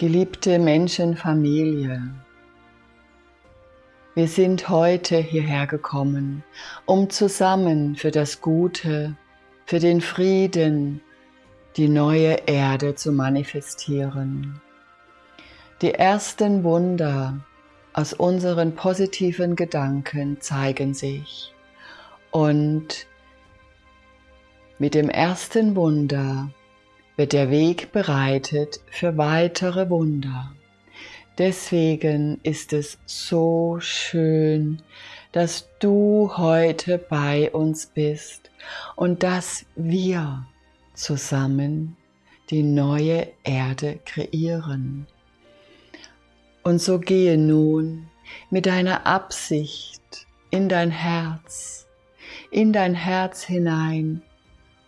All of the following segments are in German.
Geliebte Menschenfamilie, wir sind heute hierher gekommen, um zusammen für das Gute, für den Frieden, die neue Erde zu manifestieren. Die ersten Wunder aus unseren positiven Gedanken zeigen sich und mit dem ersten Wunder wird der Weg bereitet für weitere Wunder. Deswegen ist es so schön, dass du heute bei uns bist und dass wir zusammen die neue Erde kreieren. Und so gehe nun mit deiner Absicht in dein Herz, in dein Herz hinein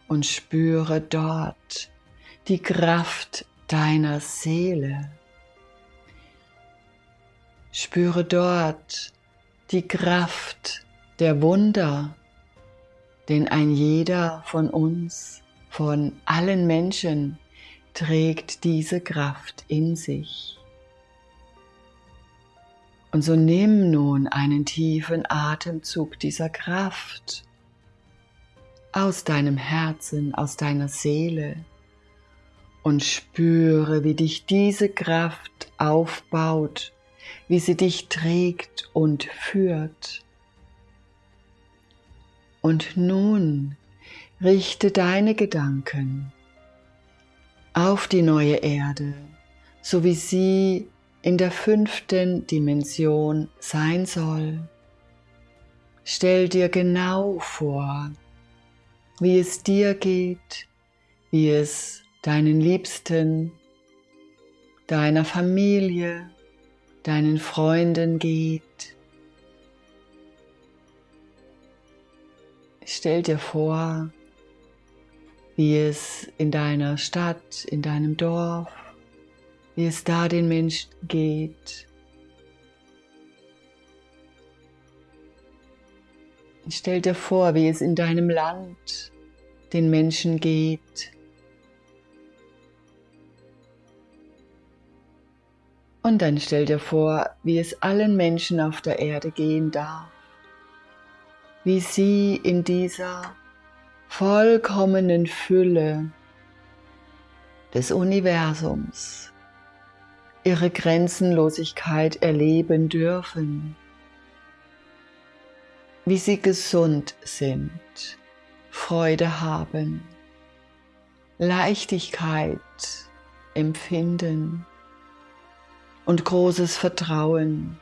und spüre dort die Kraft deiner Seele. Spüre dort die Kraft der Wunder, denn ein jeder von uns, von allen Menschen, trägt diese Kraft in sich. Und so nimm nun einen tiefen Atemzug dieser Kraft aus deinem Herzen, aus deiner Seele und spüre, wie dich diese Kraft aufbaut, wie sie dich trägt und führt. Und nun richte deine Gedanken auf die neue Erde, so wie sie in der fünften Dimension sein soll. Stell dir genau vor, wie es dir geht, wie es deinen Liebsten, deiner Familie, deinen Freunden geht. Stell dir vor, wie es in deiner Stadt, in deinem Dorf, wie es da den Menschen geht. Stell dir vor, wie es in deinem Land den Menschen geht. Und dann stell dir vor, wie es allen Menschen auf der Erde gehen darf, wie sie in dieser vollkommenen Fülle des Universums ihre Grenzenlosigkeit erleben dürfen, wie sie gesund sind, Freude haben, Leichtigkeit empfinden und großes Vertrauen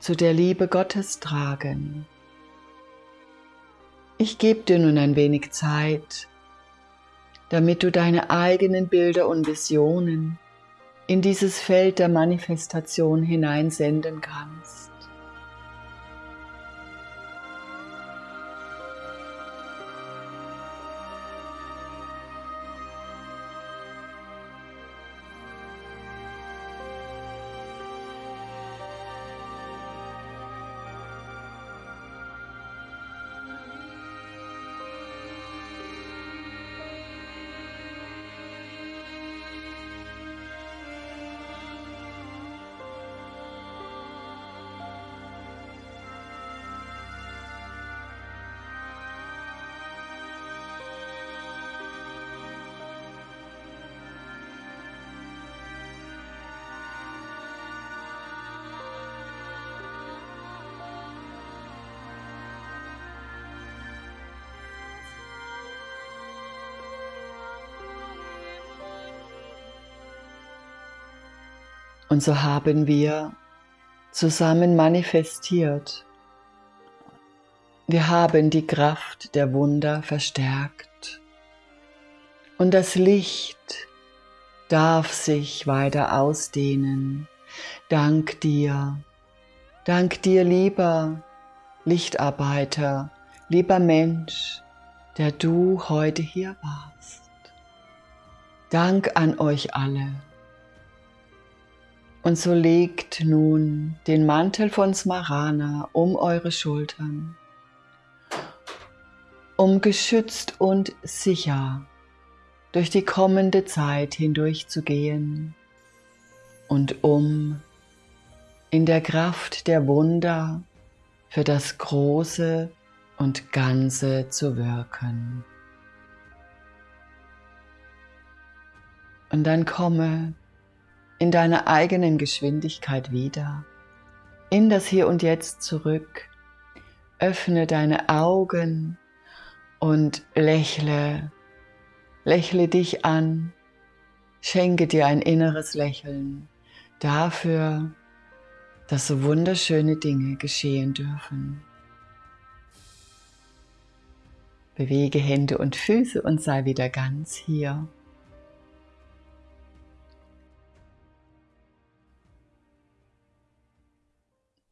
zu der Liebe Gottes tragen. Ich gebe dir nun ein wenig Zeit, damit du deine eigenen Bilder und Visionen in dieses Feld der Manifestation hineinsenden kannst. Und so haben wir zusammen manifestiert. Wir haben die Kraft der Wunder verstärkt. Und das Licht darf sich weiter ausdehnen. Dank dir. Dank dir, lieber Lichtarbeiter, lieber Mensch, der du heute hier warst. Dank an euch alle. Und so legt nun den Mantel von Smarana um eure Schultern, um geschützt und sicher durch die kommende Zeit hindurch zu gehen. und um in der Kraft der Wunder für das Große und Ganze zu wirken. Und dann komme in deiner eigenen Geschwindigkeit wieder, in das Hier und Jetzt zurück. Öffne deine Augen und lächle, lächle dich an, schenke dir ein inneres Lächeln dafür, dass so wunderschöne Dinge geschehen dürfen. Bewege Hände und Füße und sei wieder ganz hier.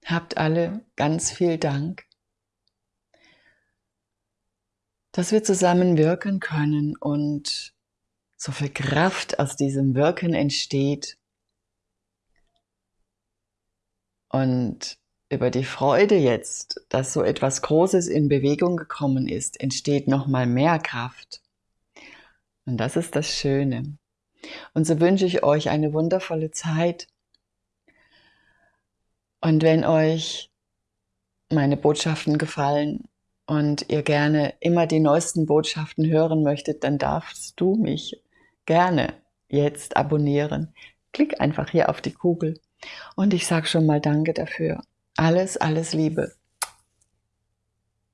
Habt alle ganz viel Dank, dass wir zusammen wirken können und so viel Kraft aus diesem Wirken entsteht und über die Freude jetzt, dass so etwas Großes in Bewegung gekommen ist, entsteht nochmal mehr Kraft. Und das ist das Schöne. Und so wünsche ich euch eine wundervolle Zeit. Und wenn euch meine Botschaften gefallen und ihr gerne immer die neuesten Botschaften hören möchtet, dann darfst du mich gerne jetzt abonnieren. Klick einfach hier auf die Kugel und ich sage schon mal Danke dafür. Alles, alles Liebe.